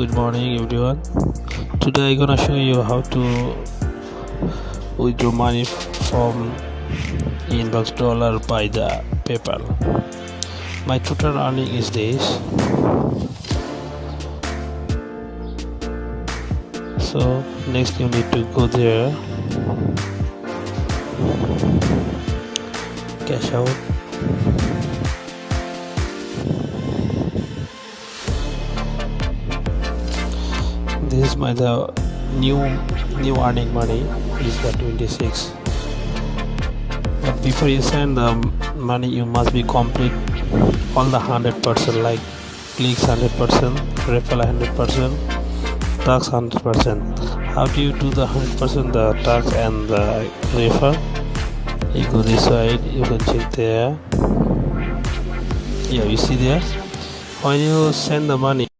good morning everyone. Today i'm gonna show you how to withdraw money from inbox dollar by the paypal. My total earning is this. So next you need to go there. Cash out this is my the new new earning money. Is the 26 but before you send the money you must be complete all the 100 percent like clicks 100 percent referral 100 percent tax 100 percent. How do you do the 100 percent the tax and the refer? You go this side you can check there. Yeah you see there? When you send the money